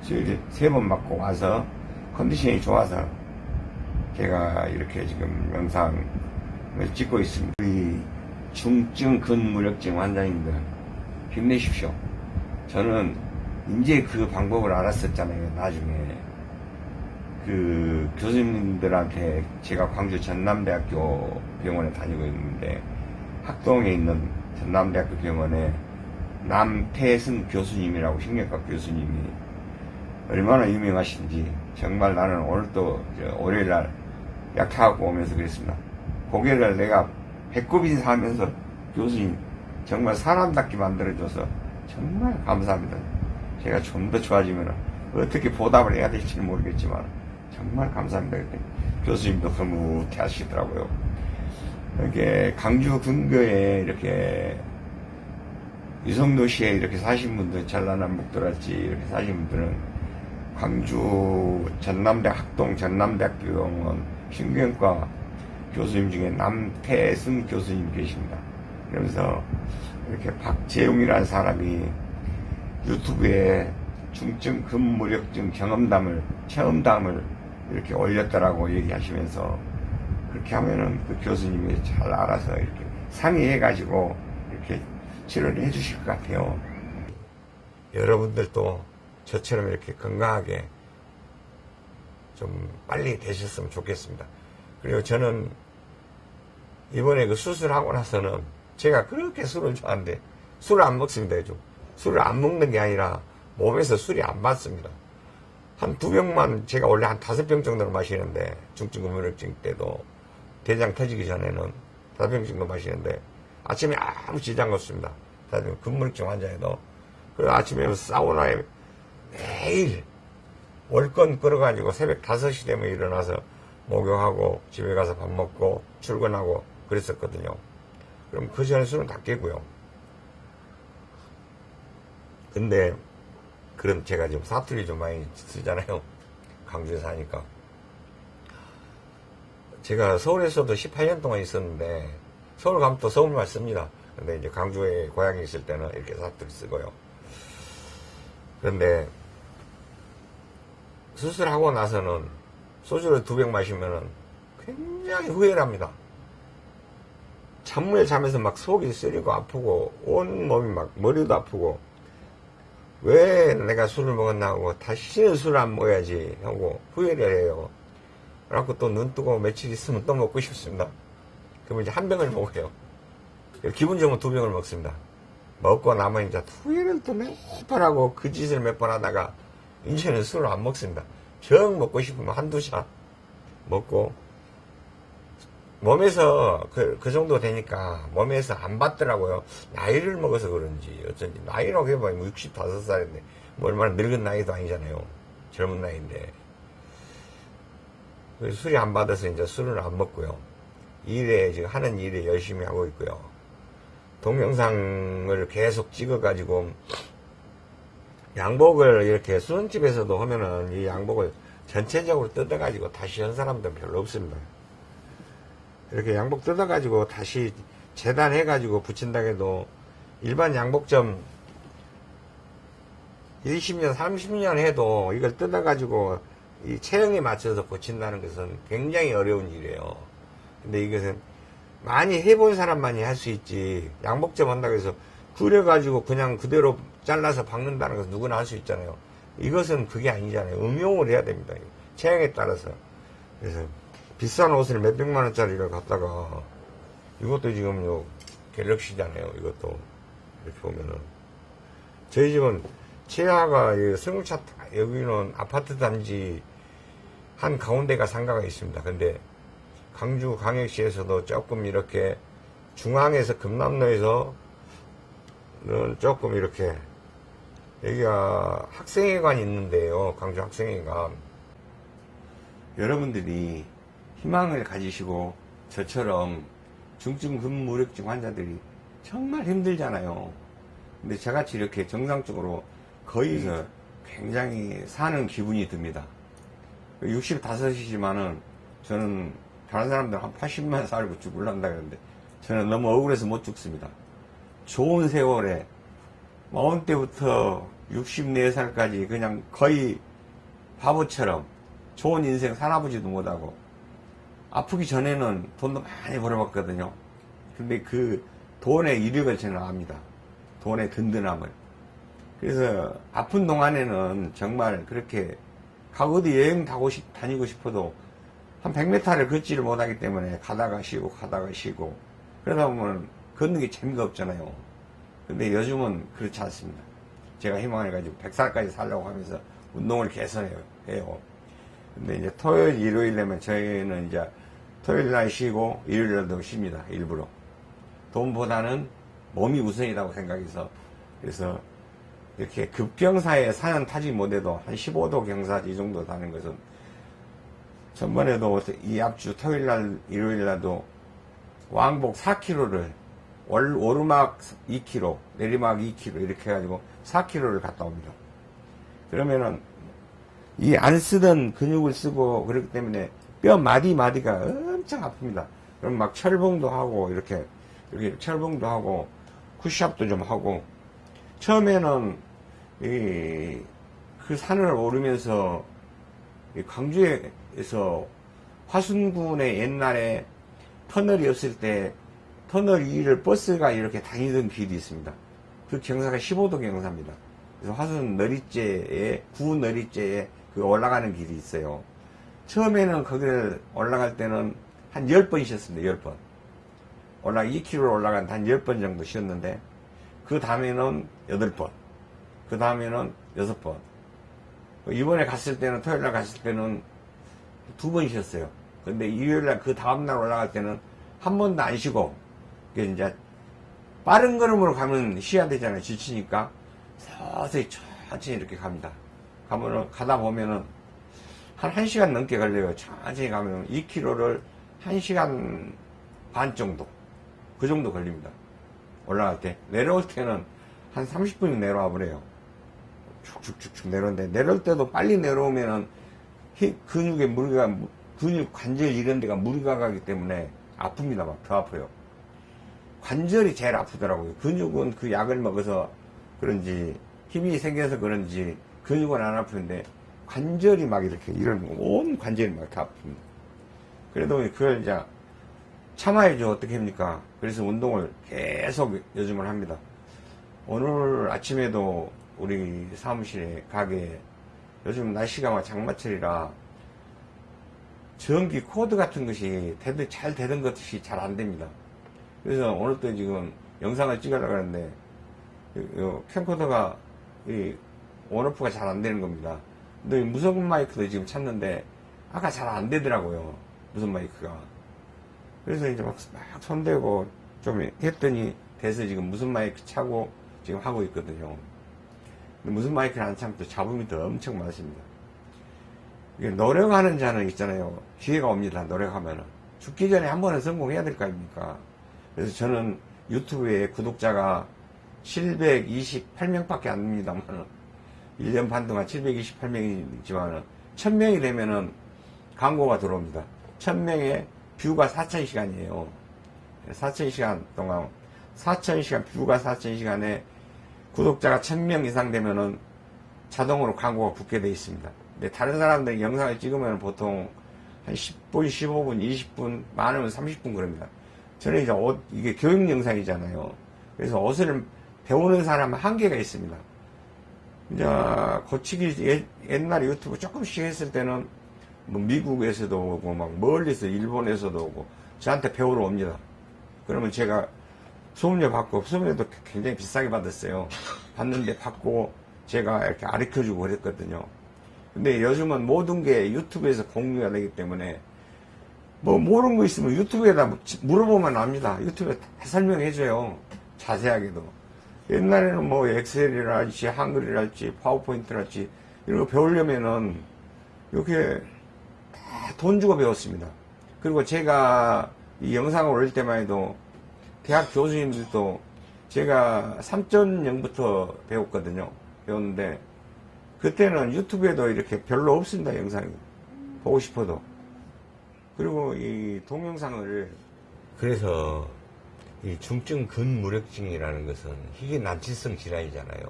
수요일에 세 번 맞고 와서 컨디션이 좋아서 제가 이렇게 지금 영상을 찍고 있습니다. 우리 중증 근무력증 환자님들 힘내십시오. 저는 이제 그 방법을 알았었잖아요. 나중에 그 교수님들한테 제가 광주 전남대학교 병원에 다니고 있는데 학동에 있는 전남대학교 병원에 남태승 교수님이라고 신경과 교수님이 얼마나 유명하신지 정말 나는 오늘 또 월요일 날 약타하고 오면서 그랬습니다. 고개를 내가 배꼽 인사하면서 교수님 정말 사람답게 만들어줘서 정말 감사합니다. 제가 좀 더 좋아지면 어떻게 보답을 해야 될지는 모르겠지만 정말 감사합니다. 그랬더니 교수님도 흐뭇해 하시더라고요. 이렇게 강주 근교에 이렇게 유성도시에 이렇게 사신 분들, 전라남 목도라지 이렇게 사신 분들은 광주 전남대 학동 전남대학교 병원 신경과 교수님 중에 남태승 교수님 계십니다. 그러면서 이렇게 박재용이라는 사람이 유튜브에 중증 근무력증 경험담을 체험담을 이렇게 올렸다라고 얘기하시면서 그렇게 하면은 그 교수님이 잘 알아서 이렇게 상의해 가지고 이렇게 치료를 해주실 것 같아요. 여러분들도 저처럼 이렇게 건강하게 좀 빨리 되셨으면 좋겠습니다. 그리고 저는 이번에 그 수술하고 나서는 제가 그렇게 술을 좋아하는데 술을 안 먹습니다, 요즘. 술을 안 먹는 게 아니라 몸에서 술이 안 맞습니다. 한 두 병만 제가 원래 한 다섯 병 정도는 마시는데 중증근무력증 때도 대장 터지기 전에는 다섯 병 정도 마시는데 아침에 아무 지장 없습니다. 병 근무력증 환자에도 그 아침에 사우나에 매일 월권 끌어가지고 새벽 5시 되면 일어나서 목욕하고 집에 가서 밥 먹고 출근하고 그랬었거든요. 그럼 그 전에 술은 다 깨고요. 근데 그런 제가 지금 사투리 좀 많이 쓰잖아요. 강주에 사니까. 제가 서울에서도 18년 동안 있었는데 서울 가면 또 서울말 씁니다. 근데 이제 강주에 고향에 있을 때는 이렇게 사투리 쓰고요. 그런데 수술하고 나서는 소주를 두 병 마시면은 굉장히 후회를 합니다. 잠을 자면서 막 속이 쓰리고 아프고 온 몸이 막 머리도 아프고 왜 내가 술을 먹었나 하고 다시는 술을 안 먹어야지 하고 후회를 해요. 그래갖고 또 눈 뜨고 며칠 있으면 또 먹고 싶습니다. 그러면 이제 한 병을 먹어요. 기분 좋으면 두 병을 먹습니다. 먹고 나면 이제 후회를 또 몇 번 하고 그 짓을 몇 번 하다가 이제는 술을 안 먹습니다. 정 먹고 싶으면 한두 샷 먹고 몸에서 그, 그 정도 되니까 몸에서 안 받더라고요. 나이를 먹어서 그런지 어쩐지 나이라고 해봐야 65살인데 뭐 얼마나 늙은 나이도 아니잖아요. 젊은 나이인데 그래서 술이 안 받아서 이제 술을 안 먹고요. 일에 지금 하는 일에 열심히 하고 있고요. 동영상을 계속 찍어 가지고 양복을 이렇게 수원집에서도 하면은 이 양복을 전체적으로 뜯어 가지고 다시 한 사람들은 별로 없습니다. 이렇게 양복 뜯어 가지고 다시 재단해 가지고 붙인다 해도 일반 양복점 20년, 30년 해도 이걸 뜯어 가지고 이 체형에 맞춰서 고친다는 것은 굉장히 어려운 일이에요. 근데 이것은 많이 해본 사람만이 할 수 있지. 양복점 한다고 해서 그려가지고 그냥 그대로 잘라서 박는다는 것은 누구나 할 수 있잖아요. 이것은 그게 아니잖아요. 응용을 해야 됩니다. 체형에 따라서. 그래서 비싼 옷을 몇백만 원짜리를 갖다가 이것도 지금 요 갤럭시잖아요. 이것도 이렇게 보면은 저희 집은 최하가 승용차 여기는 아파트 단지 한 가운데가 상가가 있습니다. 근데 강주 광역시에서도 조금 이렇게 중앙에서 금남로에서 는 조금 이렇게 여기가 학생회관이 있는데요. 강주 학생회관. 여러분들이 희망을 가지시고 저처럼 중증 근무력증 환자들이 정말 힘들잖아요. 근데 저같이 이렇게 정상적으로 거의 굉장히 사는 기분이 듭니다. 65이지만은 저는 다른 사람들 한 80만 살고 죽을란다 그러는데 저는 너무 억울해서 못 죽습니다. 좋은 세월에 마흔 때부터 64살까지 그냥 거의 바보처럼 좋은 인생 살아보지도 못하고 아프기 전에는 돈도 많이 벌어봤거든요. 근데 그 돈의 이력을 저는 압니다. 돈의 든든함을. 그래서 아픈 동안에는 정말 그렇게 가고 어디 여행 다니고 싶어도 한 100m를 걷지를 못하기 때문에 가다가 쉬고 가다가 쉬고 그러다 보면 걷는 게 재미가 없잖아요. 근데 요즘은 그렇지 않습니다. 제가 희망을 가지고 100살까지 살려고 하면서 운동을 개선해요. 해요. 근데 이제 토요일, 일요일 되면 저희는 이제 토요일 날 쉬고 일요일 날도 쉽니다. 일부러. 돈보다는 몸이 우선이라고 생각해서 그래서 이렇게 급경사에 사는 타지 못해도 한 15도 경사 이 정도 다는 것은 전번에도 이 앞주 토요일 날 일요일 날도 왕복 4km를 월, 오르막 2km 내리막 2km 이렇게 해가지고 4km를 갔다 옵니다. 그러면은 이 안 쓰던 근육을 쓰고 그렇기 때문에 뼈 마디 마디가 엄청 아픕니다. 그럼 막 철봉도 하고 이렇게 이렇게 철봉도 하고 푸시업도 좀 하고 처음에는 이, 그 산을 오르면서 광주에 서 화순군에 옛날에 터널이 없을 때 터널 위를 버스가 이렇게 다니던 길이 있습니다. 그 경사가 15도 경사입니다. 그래서 화순 너리째에 구 너리째에 그 올라가는 길이 있어요. 처음에는 거기를 올라갈 때는 한 10번 쉬었습니다. 10번. 올라 2km 올라간 한 10번 정도 쉬었는데 그 다음에는 여덟 번, 그 다음에는 여섯 번. 이번에 갔을 때는 토요일 날 갔을 때는 두 번 쉬었어요. 근데 일요일 날 그 다음날 올라갈 때는 한 번도 안 쉬고, 이게 이제 빠른 걸음으로 가면 쉬어야 되잖아요. 지치니까. 서서히 천천히 이렇게 갑니다. 가면은, 가다 보면은 한 1시간 넘게 걸려요. 천천히 가면 2km를 1시간 반 정도. 그 정도 걸립니다. 올라갈 때. 내려올 때는 한 30분이 내려와 버려요. 쭉쭉쭉쭉 내려오는데, 내려올 때도 빨리 내려오면은 히- 근육에 무리가, 무- 근육 관절 이런 데가 무리가 가기 때문에 아픕니다. 막 더 아파요. 관절이 제일 아프더라고요. 근육은 그 약을 먹어서 그런지 힘이 생겨서 그런지 근육은 안 아프는데 관절이 막 이렇게 이런 온 관절이 막 다 아픕니다. 그래도 그걸 이제 참아야죠. 어떻게 합니까? 그래서 운동을 계속 요즘은 합니다. 오늘 아침에도 우리 사무실에 가게 요즘 날씨가 막 장마철이라 전기 코드 같은 것이 되도 잘 되던 것이 잘 안 됩니다. 그래서 오늘 또 지금 영상을 찍으려고 하는데 캠코더가 이 on off가 잘 안 되는 겁니다. 근데 이 무선 마이크도 지금 찾는데 아까 잘 안 되더라고요. 무선 마이크가. 그래서 이제 막, 막 손대고 좀 했더니 돼서 지금 무선 마이크 차고 지금 하고 있거든요. 무슨 마이크를 안또 잡음이 더 엄청 많습니다. 노력하는 자는 있잖아요. 기회가 옵니다. 노력하면은. 죽기 전에 한 번은 성공해야 될 거 아닙니까? 그래서 저는 유튜브에 구독자가 728명 밖에 안 됩니다만 1년 반 동안 728명이지만 1000명이 되면은 광고가 들어옵니다. 1000명에 뷰가 4000시간이에요. 4000시간 동안 4000시간 뷰가 4000시간에 구독자가 1000명 이상 되면은 자동으로 광고가 붙게 돼 있습니다. 근데 다른 사람들이 영상을 찍으면 보통 한 10분, 15분, 20분, 많으면 30분 그럽니다. 저는 이제 옷, 이게 교육 영상이잖아요. 그래서 옷을 배우는 사람은 한계가 있습니다. 이제 고치기 예- 옛날에 유튜브 조금씩 했을 때는 뭐 미국에서도 오고 막 멀리서 일본에서도 오고 저한테 배우러 옵니다. 그러면 제가 수업료 받고 수업료도 굉장히 비싸게 받았어요. 받는데 받고 제가 이렇게 가르쳐주고 그랬거든요. 근데 요즘은 모든 게 유튜브에서 공유가 되기 때문에 뭐 모르는 거 있으면 유튜브에다 물어보면 압니다. 유튜브에 다 설명해줘요. 자세하게도. 옛날에는 뭐 엑셀이랄지 한글이랄지 파워포인트랄지 이런 거 배우려면은 이렇게 다 돈 주고 배웠습니다. 그리고 제가 이 영상을 올릴 때만 해도 대학 교수님들도 제가 3.0부터 배웠거든요. 배웠는데 그때는 유튜브에도 이렇게 별로 없습니다. 영상이. 보고 싶어도. 그리고 이 동영상을 그래서 이 중증 근무력증이라는 것은 희귀 난치성 질환이잖아요.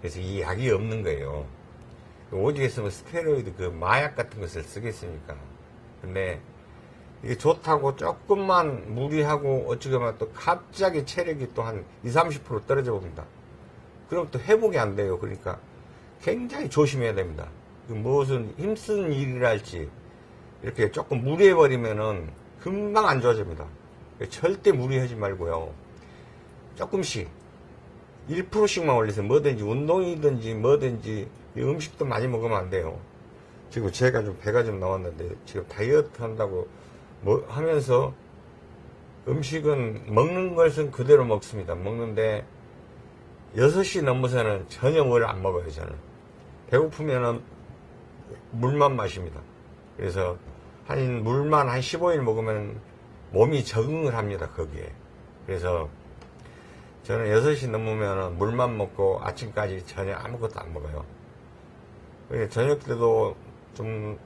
그래서 이 약이 없는 거예요. 오직 있으면 스테로이드 그 마약 같은 것을 쓰겠습니까? 근데 이게 좋다고 조금만 무리하고 어찌 보면 또 갑자기 체력이 또 한 20, 30% 떨어져 봅니다. 그럼 또 회복이 안 돼요. 그러니까 굉장히 조심해야 됩니다. 그 무엇은 힘쓰는 일이랄지 이렇게 조금 무리해버리면은 금방 안 좋아집니다. 절대 무리하지 말고요. 조금씩 1%씩만 올려서 뭐든지 운동이든지 뭐든지 이 음식도 많이 먹으면 안 돼요. 지금 제가 좀 배가 좀 나왔는데 지금 다이어트 한다고 뭐 하면서 음식은 먹는 것은 그대로 먹습니다. 먹는데 6시 넘어서는 전혀 뭘 안 먹어요, 저는. 배고프면은 물만 마십니다. 그래서 한 물만 한 15일 먹으면 몸이 적응을 합니다, 거기에. 그래서 저는 6시 넘으면 물만 먹고 아침까지 전혀 아무것도 안 먹어요. 저녁 때도 좀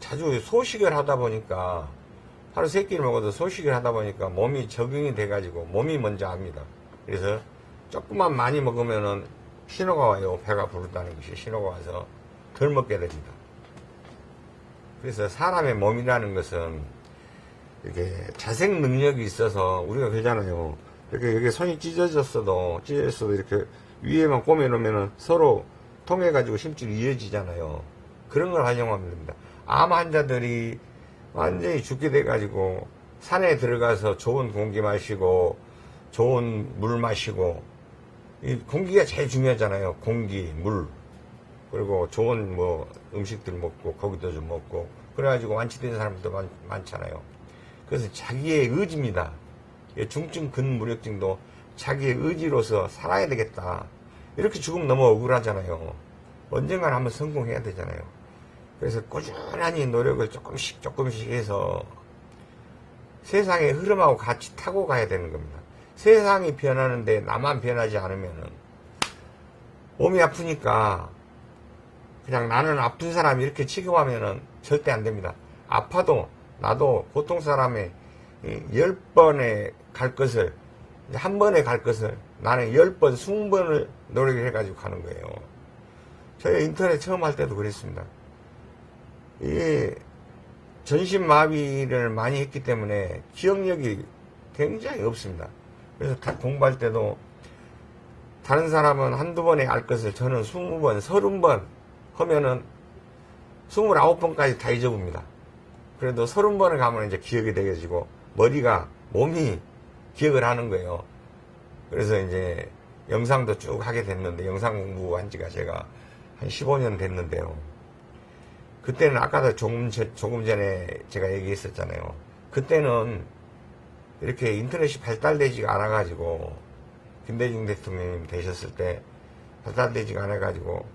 자주 소식을 하다 보니까 하루 세 끼를 먹어도 소식을 하다 보니까 몸이 적응이 돼 가지고 몸이 먼저 압니다. 그래서 조금만 많이 먹으면은 신호가 와요. 배가 부르다는 것이 신호가 와서 덜 먹게 됩니다. 그래서 사람의 몸이라는 것은 이렇게 자생 능력이 있어서 우리가 그러잖아요. 이렇게 여기 손이 찢어졌어도 찢어졌어도 이렇게 위에만 꼬매놓으면 서로 통해 가지고 심줄이 이어지잖아요. 그런 걸 활용하면 됩니다. 암 환자들이 완전히 죽게 돼가지고 산에 들어가서 좋은 공기 마시고 좋은 물 마시고 이 공기가 제일 중요하잖아요. 공기, 물 그리고 좋은 뭐 음식들 먹고 고기도 좀 먹고 그래가지고 완치된 사람들도 많, 많잖아요. 그래서 자기의 의지입니다. 이 중증 근무력증도 자기의 의지로서 살아야 되겠다. 이렇게 죽으면 너무 억울하잖아요. 언젠가는 한번 성공해야 되잖아요. 그래서 꾸준히 노력을 조금씩 조금씩 해서 세상의 흐름하고 같이 타고 가야 되는 겁니다. 세상이 변하는데 나만 변하지 않으면은 몸이 아프니까 그냥 나는 아픈 사람 이렇게 취급하면은 절대 안 됩니다. 아파도 나도 보통 사람의 열 번에 갈 것을 한 번에 갈 것을 나는 열 번, 스무 번을 노력을 해가지고 가는 거예요. 저희 인터넷 처음 할 때도 그랬습니다. 이 전신마비를 많이 했기 때문에 기억력이 굉장히 없습니다. 그래서 다 공부할 때도 다른 사람은 한두 번에 알 것을 저는 스무 번, 서른 번 하면은 스물아홉 번까지 다 잊어봅니다. 그래도 서른 번을 가면 이제 기억이 되게지고 머리가 몸이 기억을 하는 거예요. 그래서 이제 영상도 쭉 하게 됐는데 영상 공부한 지가 제가 한 15년 됐는데요. 그때는 아까도 조금, 전- 조금 전에 제가 얘기했었잖아요. 그때는 이렇게 인터넷이 발달되지가 않아가지고 김대중 대통령님 되셨을 때 발달되지가 않아가지고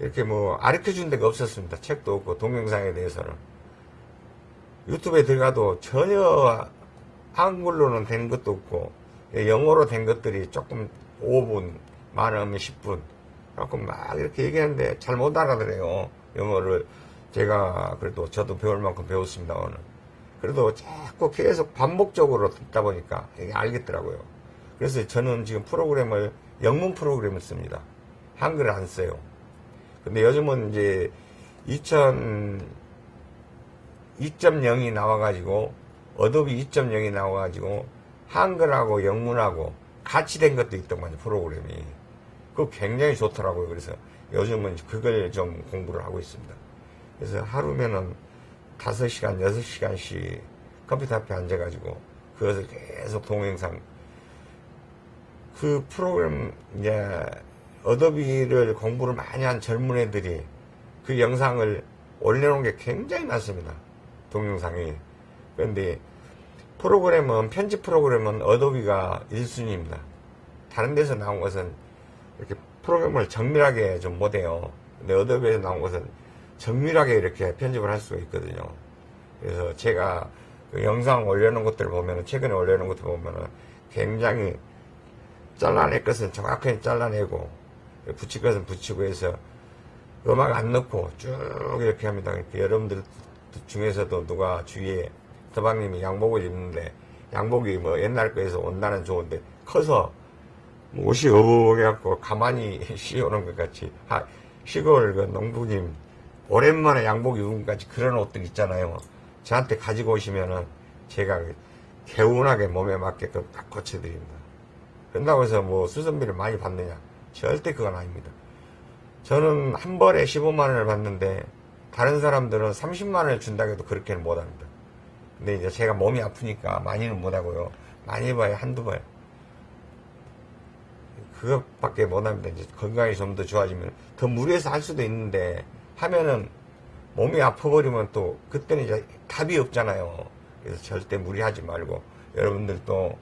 이렇게 뭐 가르쳐 준 데가 없었습니다. 책도 없고 동영상에 대해서는 유튜브에 들어가도 전혀 한글로는 된 것도 없고 영어로 된 것들이 조금 5분 많으면 10분 갖고 막 이렇게 얘기하는데 잘 못 알아들어요 영어를 제가 그래도 저도 배울 만큼 배웠습니다 오늘 그래도 자꾸 계속 반복적으로 듣다 보니까 이게 알겠더라고요. 그래서 저는 지금 프로그램을 영문 프로그램을 씁니다. 한글을 안 써요. 근데 요즘은 이제 2000 2.0이 나와가지고 Adobe 2.0이 나와가지고 한글하고 영문하고 같이 된 것도 있더만요 프로그램이. 그거 굉장히 좋더라고요. 그래서 요즘은 그걸 좀 공부를 하고 있습니다 그래서 하루면은 5시간 6시간씩 컴퓨터 앞에 앉아가지고 그것을 계속 동영상 그 프로그램 이제 어도비를 공부를 많이 한 젊은 애들이 그 영상을 올려놓은 게 굉장히 많습니다. 동영상이. 그런데 프로그램은 편집 프로그램은 어도비가 1순위입니다. 다른 데서 나온 것은 이렇게 프로그램을 정밀하게 좀 못해요. 근데 Adobe에서 나온 것은 정밀하게 이렇게 편집을 할 수가 있거든요. 그래서 제가 그 영상 올려놓은 것들을 보면 최근에 올려놓은 것들 보면은 굉장히 잘라낼 것은 정확하게 잘라내고 붙일 것은 붙이고 해서 음악 안 넣고 쭉 이렇게 합니다. 그러니까 여러분들 중에서도 누가 주위에 서방님이 양복을 입는데 양복이 뭐 옛날 거에서 온다는 좋은데 커서 뭐 옷이 어부해갖고 가만히 씌우는 것 같이 하, 시골 그 농부님 오랜만에 양복 입은 것 같이 그런 옷들 있잖아요. 저한테 가지고 오시면은 제가 개운하게 몸에 맞게끔 딱 고쳐드립니다. 그런다고 해서 뭐 수선비를 많이 받느냐? 절대 그건 아닙니다. 저는 한 벌에 15만 원을 받는데 다른 사람들은 30만 원을 준다고 해도 그렇게는 못 합니다. 근데 이제 제가 몸이 아프니까 많이는 못 하고요. 많이 봐야 한두 번. 그것밖에 못 합니다. 이제 건강이 좀 더 좋아지면 더 무리해서 할 수도 있는데 하면은 몸이 아파버리면 또 그때는 이제 답이 없잖아요. 그래서 절대 무리하지 말고 여러분들도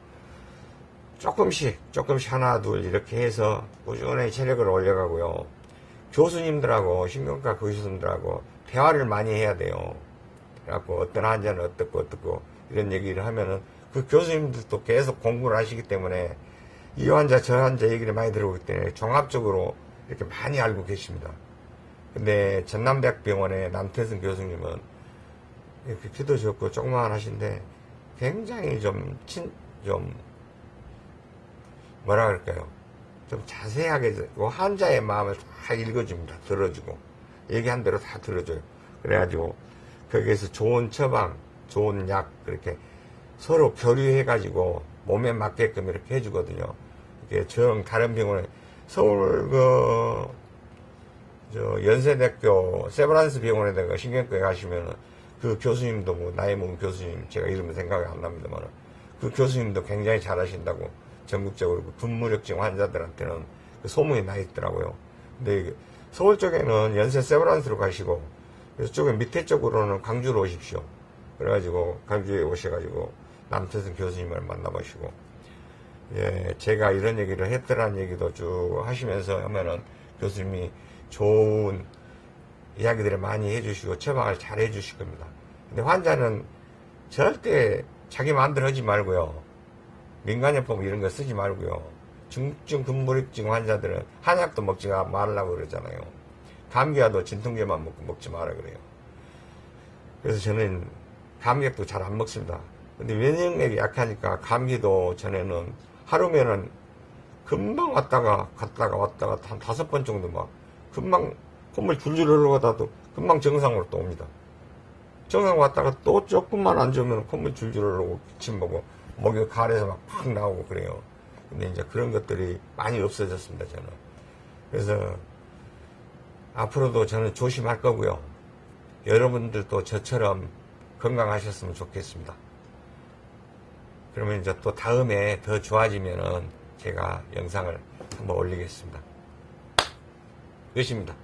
조금씩 조금씩 하나 둘 이렇게 해서 꾸준히 체력을 올려가고요. 교수님들하고 신경과 교수님들하고 대화를 많이 해야 돼요. 그래갖고 어떤 환자는 어떻고 어떻고 이런 얘기를 하면은 그 교수님들도 계속 공부를 하시기 때문에 이 환자 저 환자 얘기를 많이 들어보기 때문에 종합적으로 이렇게 많이 알고 계십니다. 근데 전남대학병원의 남태승 교수님은 이렇게 키도 좋고 조그만 하신데 굉장히 좀 친, 좀 뭐라 그럴까요? 좀 자세하게 그 환자의 마음을 다 읽어줍니다. 들어주고 얘기한 대로 다 들어줘요. 그래가지고 거기에서 좋은 처방, 좋은 약 그렇게 서로 교류해가지고 몸에 맞게끔 이렇게 해주거든요. 정 다른 병원에 서울 그 저 연세대학교 세브란스 병원에다가 신경과에 가시면은 그 교수님도 뭐 나이 먹은 교수님 제가 이름은 생각이 안 납니다만 그 교수님도 굉장히 잘하신다고 전국적으로 그 분무력증 환자들한테는 그 소문이 나 있더라고요. 근데 서울 쪽에는 연세 세브란스로 가시고 그래서 쪽에 밑에 쪽으로는 광주로 오십시오. 그래가지고 광주에 오셔가지고 남태선 교수님을 만나보시고 예, 제가 이런 얘기를 했더라는 얘기도 쭉 하시면서 하면은 교수님이 좋은 이야기들을 많이 해주시고 처방을 잘 해주실 겁니다. 근데 환자는 절대 자기 마음대로 하지 말고요. 민간요법 이런 거 쓰지 말고요. 중증 근무력증 환자들은 한약도 먹지 말라고 그러잖아요. 감기와도 진통제만 먹고 먹지 마라 그래요. 그래서 저는 감기약도 잘 안 먹습니다. 근데 면역력이 약하니까 감기도 전에는 하루면은 금방 왔다가 갔다가 왔다가 한 다섯 번 정도 막 금방 콧물 줄줄 흘러가다도 금방 정상으로 또 옵니다. 정상 왔다가 또 조금만 안 좋으면 콧물 줄줄 흘러고 기침 보고 목이 가래서 막 팍 나오고 그래요. 근데 이제 그런 것들이 많이 없어졌습니다, 저는. 그래서 앞으로도 저는 조심할 거고요. 여러분들도 저처럼 건강하셨으면 좋겠습니다. 그러면 이제 또 다음에 더 좋아지면은 제가 영상을 한번 올리겠습니다. 끝입니다.